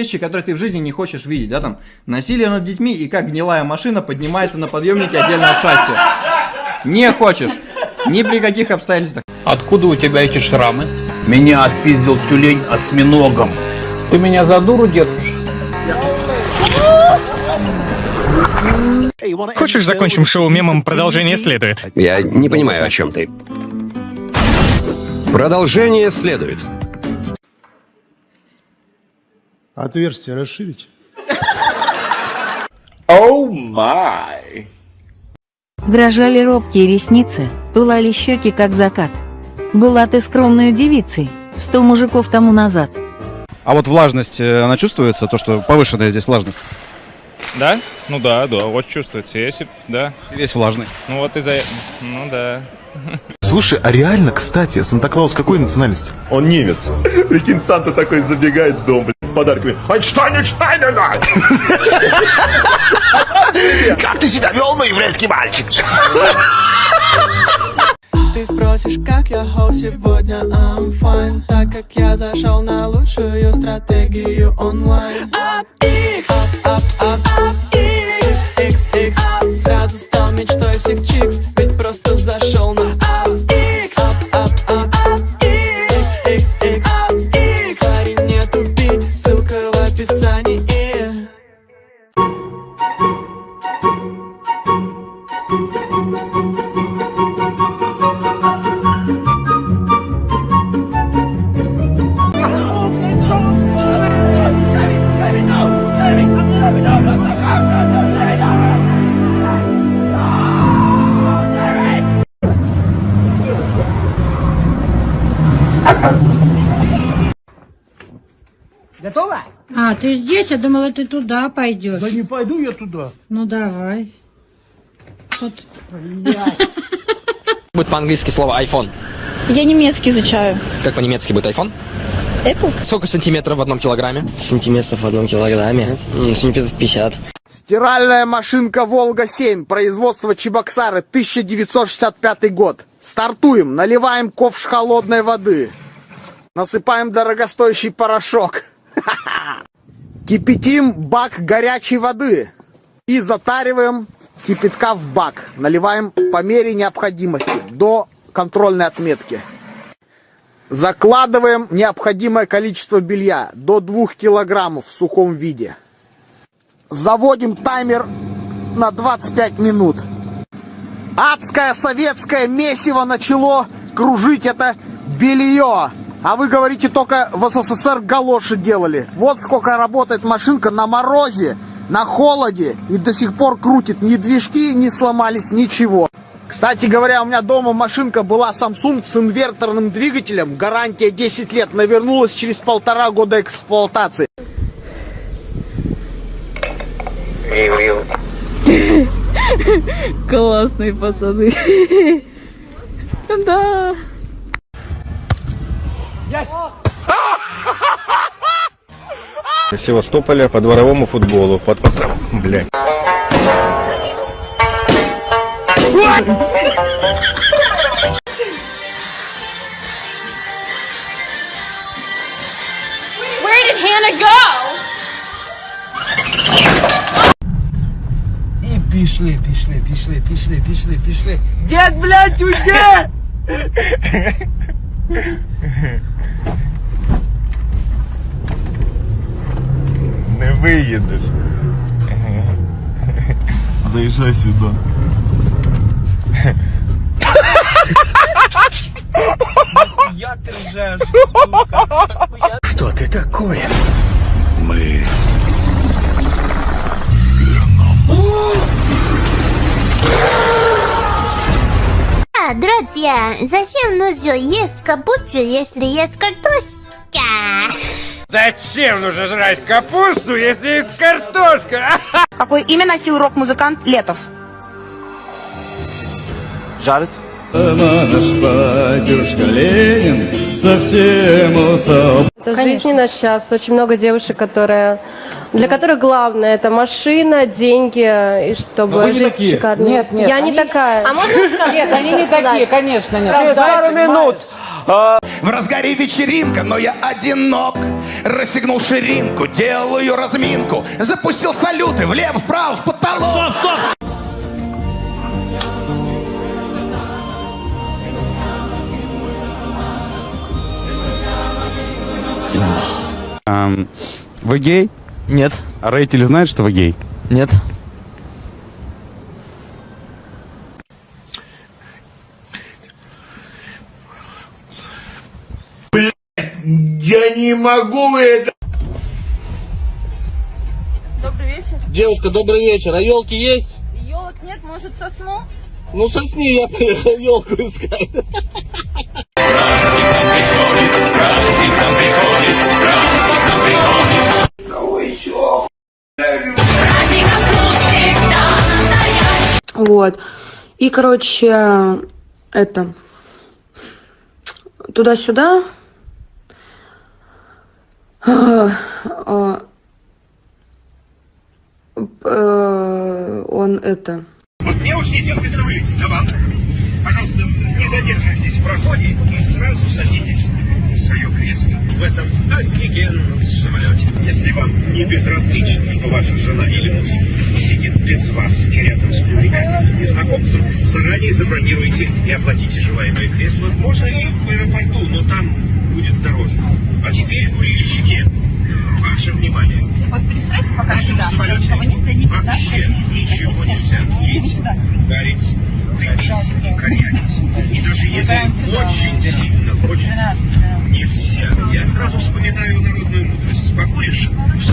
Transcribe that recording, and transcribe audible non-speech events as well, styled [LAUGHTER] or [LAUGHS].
вещи, которые ты в жизни не хочешь видеть, да, там, насилие над детьми и как гнилая машина поднимается на подъемнике отдельно от шасси. Не хочешь. Ни при каких обстоятельствах. Откуда у тебя эти шрамы? Меня отпиздил тюлень осьминогом. Ты меня за дуру держишь? Хочешь, закончим шоу мемом, продолжение следует? Я не понимаю, о чем ты. Продолжение следует. Отверстие расширить. Оу май. Дрожали робкие ресницы, пылали щеки, как закат. Была ты скромной девицей, сто мужиков тому назад. А вот влажность, э, она чувствуется, то, что повышенная здесь влажность? Да? Ну да, да, вот чувствуется. Если, да. Ты весь влажный. Ну вот из-за... Ну да. Слушай, а реально, кстати, Санта-Клаус какой национальности? Он немец. Прикинь, Санта такой забегает в дом, блядь, с подарками. Айнштайн, Штайнена! Как ты себя вел, мой еврейский мальчик? Ты спросишь, как я хоу сегодня, I'm fine Так как я зашел на лучшую стратегию онлайн А, ты здесь? Я думала, ты туда пойдешь. Да не пойду я туда. Ну давай. Тут. Будет по-английски слово iPhone. Я немецкий изучаю. Как по-немецки будет iPhone? Apple? Сколько сантиметров в одном килограмме? Сантиметров в одном килограмме. Сантиметров 50. Стиральная машинка «Волга-7», производство Чебоксары, 1965 год. Стартуем, наливаем ковш холодной воды. Насыпаем дорогостоящий порошок. [LAUGHS] Кипятим бак горячей воды. И затариваем кипятка в бак. Наливаем по мере необходимости, до контрольной отметки. Закладываем необходимое количество белья, до 2 килограммов в сухом виде. Заводим таймер на 25 минут. Адское советское месиво начало кружить это белье. А вы говорите, только в СССР галоши делали. Вот сколько работает машинка на морозе, на холоде и до сих пор крутит. Ни движки не сломались, ничего. Кстати говоря, у меня дома машинка была Samsung с инверторным двигателем. Гарантия 10 лет. Навернулась через полтора года эксплуатации. Классные пацаны. [LAUGHS] Да. [LAUGHS] Севастополя по дворовому футболу. Под... Блядь. Where did Hannah go? И пішли, пішли, пішли, пішли, пішли, пішли. Дед, блядь, уйди! [LAUGHS] Я ти ржеш, сука. Что ты такое? Мы... А, друзья, зачем нужно есть капусту, если есть картошка? Зачем нужно жрать капусту, если есть картошка? [LAUGHS] Какое имя носил рок-музыкант Летов? Жарить? Наш батюшка Ленин совсем усал. Это жизнь не наш час. Очень много девушек, которые для которых главное это машина, деньги и чтобы Но не жить такие. шикарно. Нет, нет, Я они- не такая. А можно сказать? Нет, они не такие, конечно, нет. Через Дайте, пару минут. В разгаре вечеринка, но я одинок Расстегнул ширинку, делаю разминку Запустил салюты влево, вправо, в потолок Стоп, стоп, Ам, вы гей? Нет. А Рейтель знает, что вы гей? Нет. Я не могу это... Добрый вечер. Девушка, добрый вечер. А елки есть? Елок нет, может сосну? Ну сосни, я поехал елку искать. Вот. И, короче, это... Туда-сюда. А, э, Он это... Вот мне очень не терпится вылететь, а вам? Пожалуйста, не задерживайтесь в проходе и сразу садитесь в свое кресло в этом офигенном самолете. Если вам не безразлично, что ваша жена или муж сидит без вас и рядом с привлекательным незнакомцем, заранее забронируйте и оплатите желаемое кресло. Можно и в аэропорту, но там будет дороже. А теперь курильщики, ваше внимание. Вот представьте, пока В сюда. самолете Никого нет, зайдите сюда. вообще ничего нельзя курить, сюда. гарить, дымить и корячить. И даже если очень сильно хочется, нельзя. Я сразу вспоминаю народную мудрость. Покуришь в